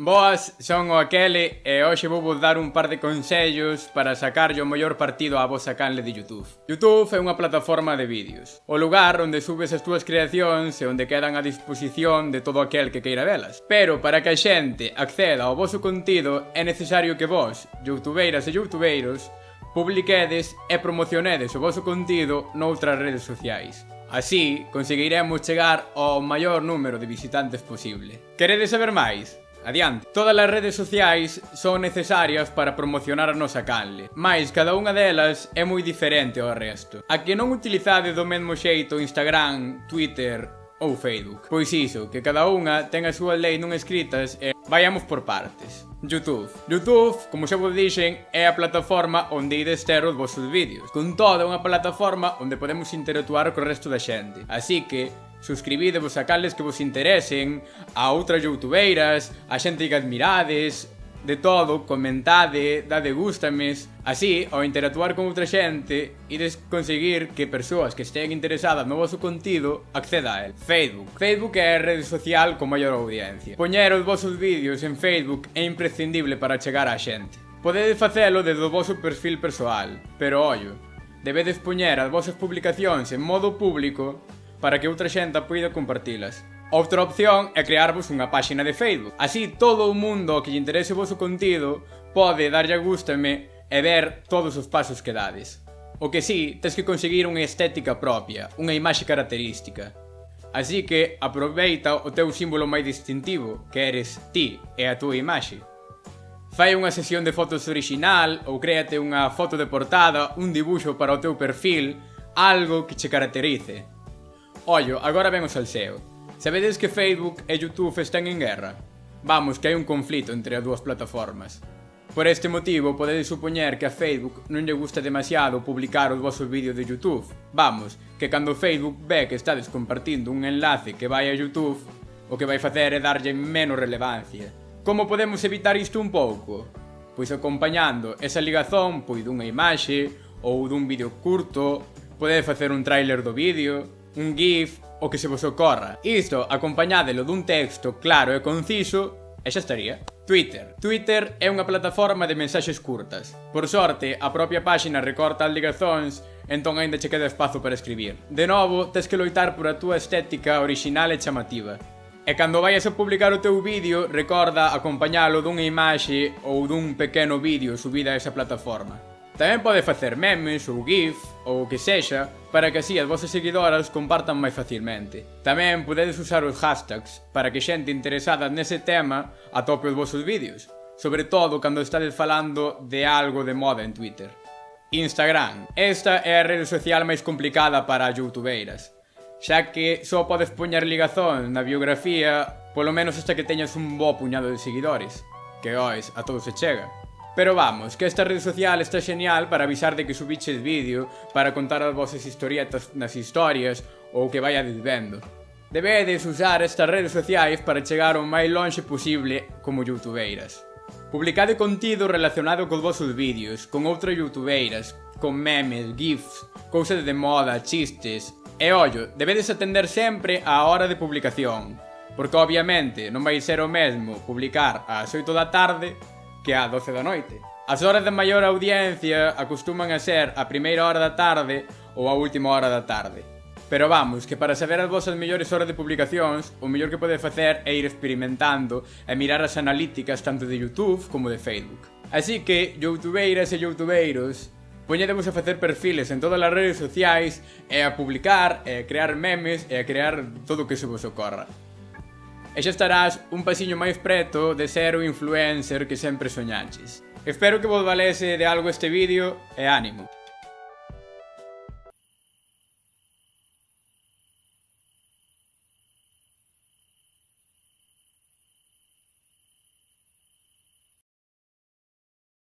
Boas, son o Aquele e hoxe vou vos dar un par de consellos para sacarlle o mellor partido á vosa canle de Youtube. Youtube é unha plataforma de vídeos, o lugar onde subes as túas creacións e onde quedan a disposición de todo aquel que queira velas. Pero para que a xente acceda ao voso contido é necesario que vos, youtubeiras e youtubeiros, publiquedes e promocionedes o voso contido noutras redes sociais. Así, conseguiremos chegar ao maior número de visitantes posible. Queredes saber máis? adiante. Todas as redes sociais son necesarias para promocionar a nosa canle, mais cada unha delas é moi diferente ao resto. A que non utilizade do mesmo xeito Instagram, Twitter ou Facebook. Pois iso, que cada unha ten a súa lei non escritas e Vayamos por partes. YouTube. YouTube, como xa vos dixen, é a plataforma onde ides ter os vosos vídeos. Con toda unha plataforma onde podemos interactuar co resto da xente. Así que, suscribidevos a cales que vos interesen, a outras youtubeiras, a xente que admirades, de todo, comentade, dade gustames, así, ao interactuar con outra xente, ides conseguir que persoas que estean interesadas no vosso contido acceda a él. Facebook. Facebook é a rede social con maior audiencia. Poñer os vosos vídeos en Facebook é imprescindible para chegar á xente. Podedes facelo desde o voso perfil persoal, pero ollo, debedes poñer as vosas publicacións en modo público para que outra xente poida compartilas. Outra opción é crearvos unha páxina de Facebook. Así todo o mundo que lle interese o vosso contido pode darlle a gústame e ver todos os pasos que dades. O que sí, tens que conseguir unha estética propia, unha imaxe característica. Así que aproveita o teu símbolo máis distintivo, que eres ti e a túa imaxe. Fai unha sesión de fotos original ou créate unha foto de portada, un dibuixo para o teu perfil, algo que che caracterice. Ollo, agora ven o salseo. Sabedes que Facebook e Youtube están en guerra? Vamos, que hai un conflito entre as dúas plataformas. Por este motivo, podedes supoñer que a Facebook non lle gusta demasiado publicar os vosos vídeos de Youtube. Vamos, que cando Facebook ve que estades compartindo un enlace que vai a Youtube, o que vai facer é darlle menos relevancia. Como podemos evitar isto un pouco? Pois acompañando esa ligazón pois dunha imaxe ou dun vídeo curto, podedes facer un tráiler do vídeo, un gif o que se vos ocorra. Isto acompañádelo dun texto claro e conciso e xa estaría. Twitter. Twitter é unha plataforma de mensaxes curtas. Por sorte, a propia páxina recorta as ligazóns entón aínda che queda espazo para escribir. De novo, tes que loitar por a túa estética orixinal e chamativa. E cando vayas a publicar o teu vídeo, recorda acompañalo dunha imaxe ou dun pequeno vídeo subida a esa plataforma. Tamén pode facer memes ou gif ou o que sexa para que así as vosas seguidoras compartan máis facilmente. Tamén podedes usar os hashtags para que xente interesada nese tema atope os vosos vídeos, sobre todo cando estades falando de algo de moda en Twitter. Instagram. Esta é a rede social máis complicada para as youtubeiras, xa que só podes poñer ligazón na biografía polo menos hasta que teñas un bo puñado de seguidores, que ois, a todos se chega. Pero vamos, que esta rede social está genial para avisar de que subiches vídeo, para contar as vosas historietas nas historias ou que vaya vendo. Debedes usar estas redes sociais para chegar o máis longe posible como youtubeiras. Publicade contido relacionado cos vosos vídeos, con outras youtubeiras, con memes, gifs, cousas de moda, chistes... E ollo, debedes atender sempre á hora de publicación, porque obviamente non vai ser o mesmo publicar ás 8 da tarde que a 12 da noite. As horas de maior audiencia acostuman a ser a primeira hora da tarde ou a última hora da tarde. Pero vamos, que para saber as vosas mellores horas de publicacións, o mellor que pode facer é ir experimentando e mirar as analíticas tanto de Youtube como de Facebook. Así que, youtubeiras e youtubeiros, poñedemos a facer perfiles en todas as redes sociais e a publicar, e a crear memes e a crear todo o que se vos ocorra e xa estarás un pasiño máis preto de ser o influencer que sempre soñaches. Espero que vos valese de algo este vídeo e ánimo.